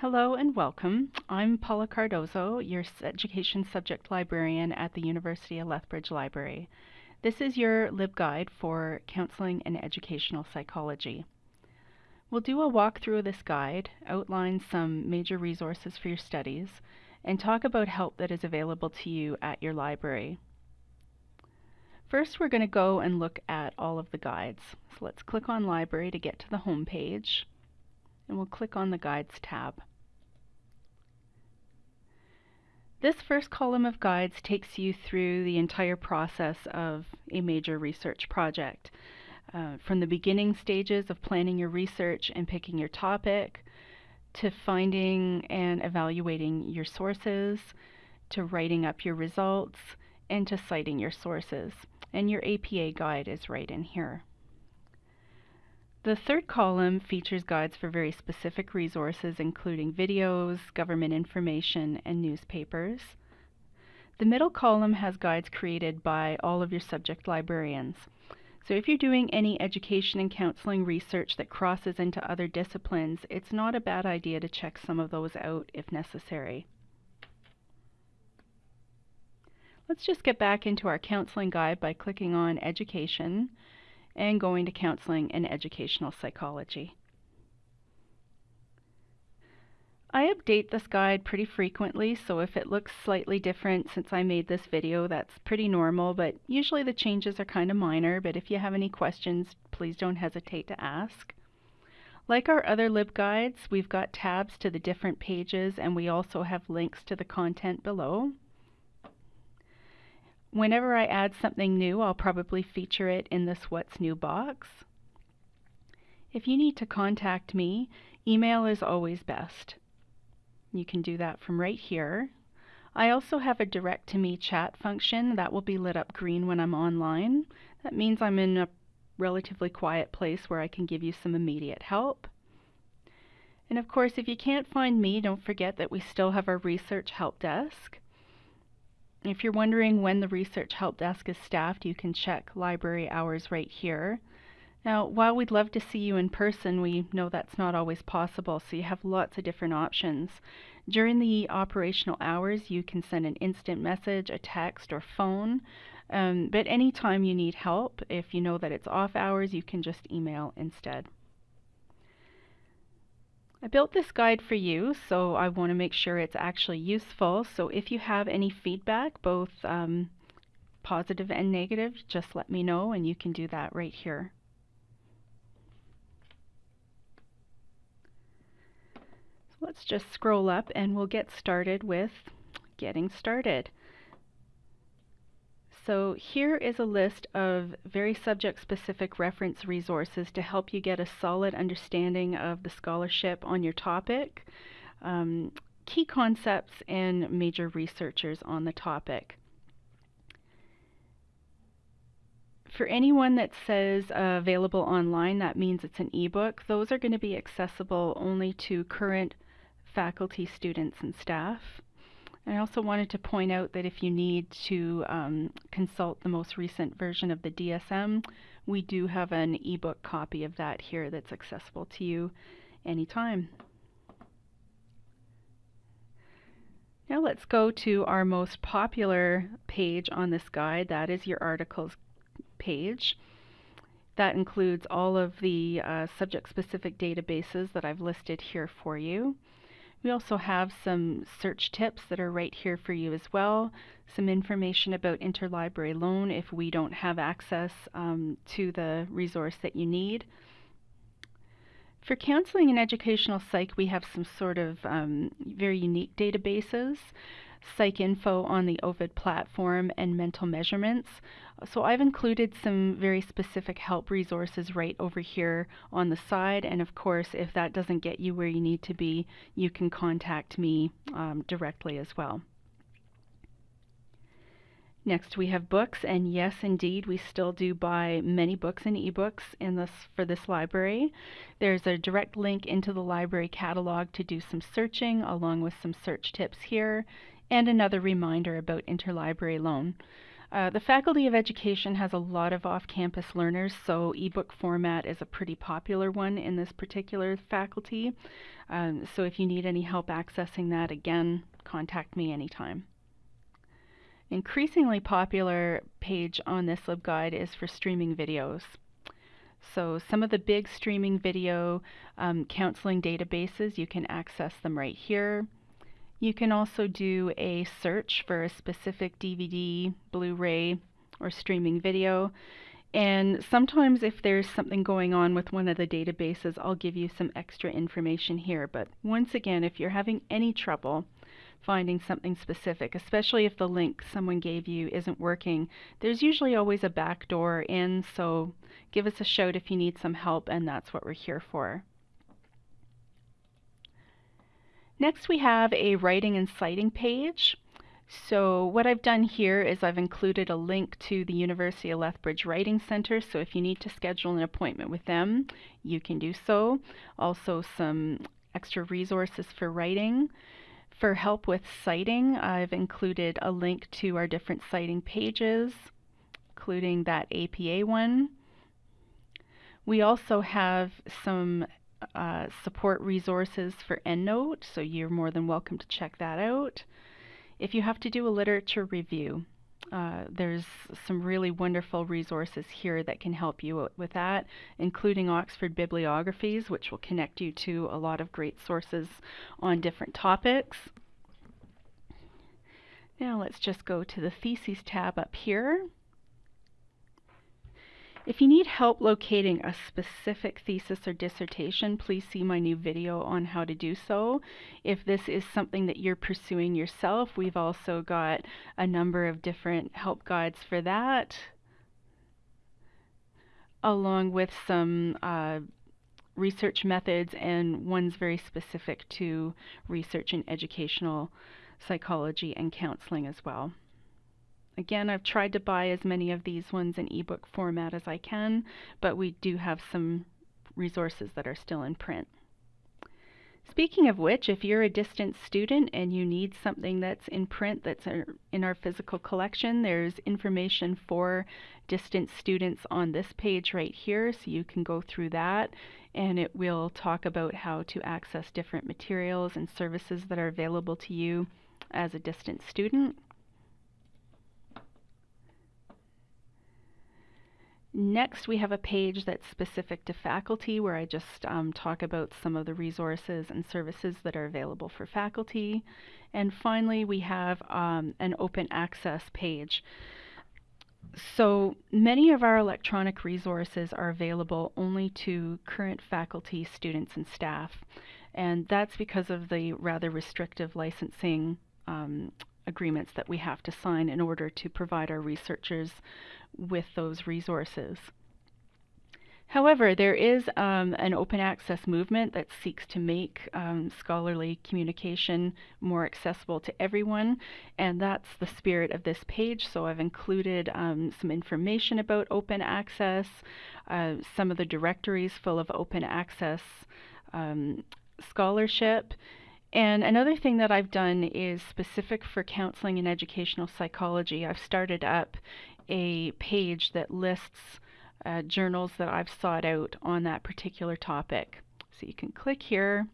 Hello and welcome. I'm Paula Cardozo, your Education Subject Librarian at the University of Lethbridge Library. This is your LibGuide for Counseling and Educational Psychology. We'll do a walkthrough of this guide, outline some major resources for your studies, and talk about help that is available to you at your library. First, we're going to go and look at all of the guides. So let's click on Library to get to the home page, and we'll click on the Guides tab. This first column of guides takes you through the entire process of a major research project. Uh, from the beginning stages of planning your research and picking your topic, to finding and evaluating your sources, to writing up your results, and to citing your sources. And your APA guide is right in here. The third column features guides for very specific resources including videos, government information, and newspapers. The middle column has guides created by all of your subject librarians. So if you're doing any education and counseling research that crosses into other disciplines, it's not a bad idea to check some of those out if necessary. Let's just get back into our counseling guide by clicking on Education and going to counseling and educational psychology. I update this guide pretty frequently, so if it looks slightly different since I made this video, that's pretty normal, but usually the changes are kind of minor, but if you have any questions, please don't hesitate to ask. Like our other LibGuides, we've got tabs to the different pages and we also have links to the content below. Whenever I add something new, I'll probably feature it in this What's New box. If you need to contact me, email is always best. You can do that from right here. I also have a direct to me chat function that will be lit up green when I'm online. That means I'm in a relatively quiet place where I can give you some immediate help. And of course, if you can't find me, don't forget that we still have our research help desk. If you're wondering when the Research Help Desk is staffed, you can check library hours right here. Now, while we'd love to see you in person, we know that's not always possible, so you have lots of different options. During the operational hours, you can send an instant message, a text, or phone. Um, but anytime you need help, if you know that it's off hours, you can just email instead. I built this guide for you, so I want to make sure it's actually useful. So if you have any feedback, both um, positive and negative, just let me know and you can do that right here. So let's just scroll up and we'll get started with getting started. So here is a list of very subject-specific reference resources to help you get a solid understanding of the scholarship on your topic, um, key concepts, and major researchers on the topic. For anyone that says uh, available online, that means it's an ebook. Those are going to be accessible only to current faculty, students, and staff. I also wanted to point out that if you need to um, consult the most recent version of the DSM, we do have an ebook copy of that here that's accessible to you anytime. Now let's go to our most popular page on this guide, that is your articles page. That includes all of the uh, subject-specific databases that I've listed here for you. We also have some search tips that are right here for you as well, some information about interlibrary loan if we don't have access um, to the resource that you need. For counseling and educational psych, we have some sort of um, very unique databases. PsycInfo on the Ovid platform and mental measurements. So I've included some very specific help resources right over here on the side and of course if that doesn't get you where you need to be you can contact me um, directly as well. Next we have books and yes indeed we still do buy many books and ebooks in this for this library. There's a direct link into the library catalog to do some searching along with some search tips here and another reminder about interlibrary loan. Uh, the Faculty of Education has a lot of off-campus learners, so ebook format is a pretty popular one in this particular faculty. Um, so if you need any help accessing that, again, contact me anytime. Increasingly popular page on this LibGuide is for streaming videos. So some of the big streaming video um, counseling databases, you can access them right here. You can also do a search for a specific DVD, Blu-ray, or streaming video. And sometimes if there's something going on with one of the databases, I'll give you some extra information here. But once again, if you're having any trouble finding something specific, especially if the link someone gave you isn't working, there's usually always a back door in, so give us a shout if you need some help, and that's what we're here for. Next we have a writing and citing page. So what I've done here is I've included a link to the University of Lethbridge Writing Center, so if you need to schedule an appointment with them, you can do so. Also some extra resources for writing. For help with citing, I've included a link to our different citing pages, including that APA one. We also have some uh, support resources for EndNote, so you're more than welcome to check that out. If you have to do a literature review, uh, there's some really wonderful resources here that can help you with that, including Oxford bibliographies, which will connect you to a lot of great sources on different topics. Now let's just go to the Theses tab up here. If you need help locating a specific thesis or dissertation, please see my new video on how to do so. If this is something that you're pursuing yourself, we've also got a number of different help guides for that, along with some uh, research methods and ones very specific to research in educational psychology and counseling as well. Again, I've tried to buy as many of these ones in ebook format as I can, but we do have some resources that are still in print. Speaking of which, if you're a distance student and you need something that's in print that's in our physical collection, there's information for distance students on this page right here, so you can go through that and it will talk about how to access different materials and services that are available to you as a distance student. Next, we have a page that's specific to faculty where I just um, talk about some of the resources and services that are available for faculty. And finally, we have um, an open access page. So many of our electronic resources are available only to current faculty, students, and staff. And that's because of the rather restrictive licensing um, agreements that we have to sign in order to provide our researchers with those resources. However, there is um, an open access movement that seeks to make um, scholarly communication more accessible to everyone, and that's the spirit of this page. So I've included um, some information about open access, uh, some of the directories full of open access um, scholarship, and another thing that I've done is specific for counseling and educational psychology. I've started up a page that lists uh, journals that I've sought out on that particular topic. So you can click here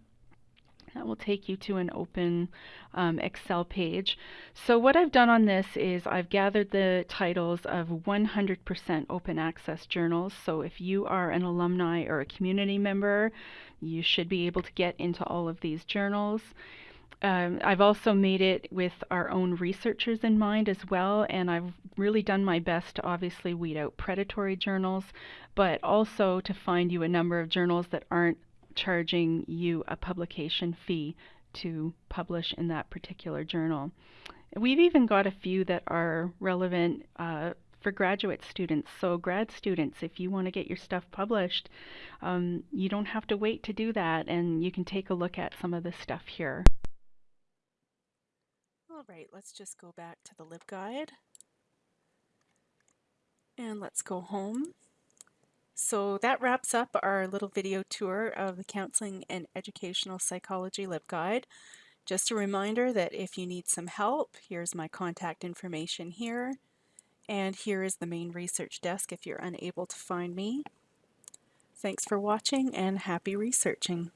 that will take you to an open um, Excel page. So what I've done on this is I've gathered the titles of 100% open access journals. So if you are an alumni or a community member, you should be able to get into all of these journals. Um, I've also made it with our own researchers in mind as well, and I've really done my best to obviously weed out predatory journals, but also to find you a number of journals that aren't charging you a publication fee to publish in that particular journal. We've even got a few that are relevant uh, for graduate students. So grad students, if you want to get your stuff published, um, you don't have to wait to do that and you can take a look at some of this stuff here. All right, let's just go back to the LibGuide and let's go home. So that wraps up our little video tour of the Counseling and Educational Psychology LibGuide. Just a reminder that if you need some help, here's my contact information here. And here is the main research desk if you're unable to find me. Thanks for watching and happy researching.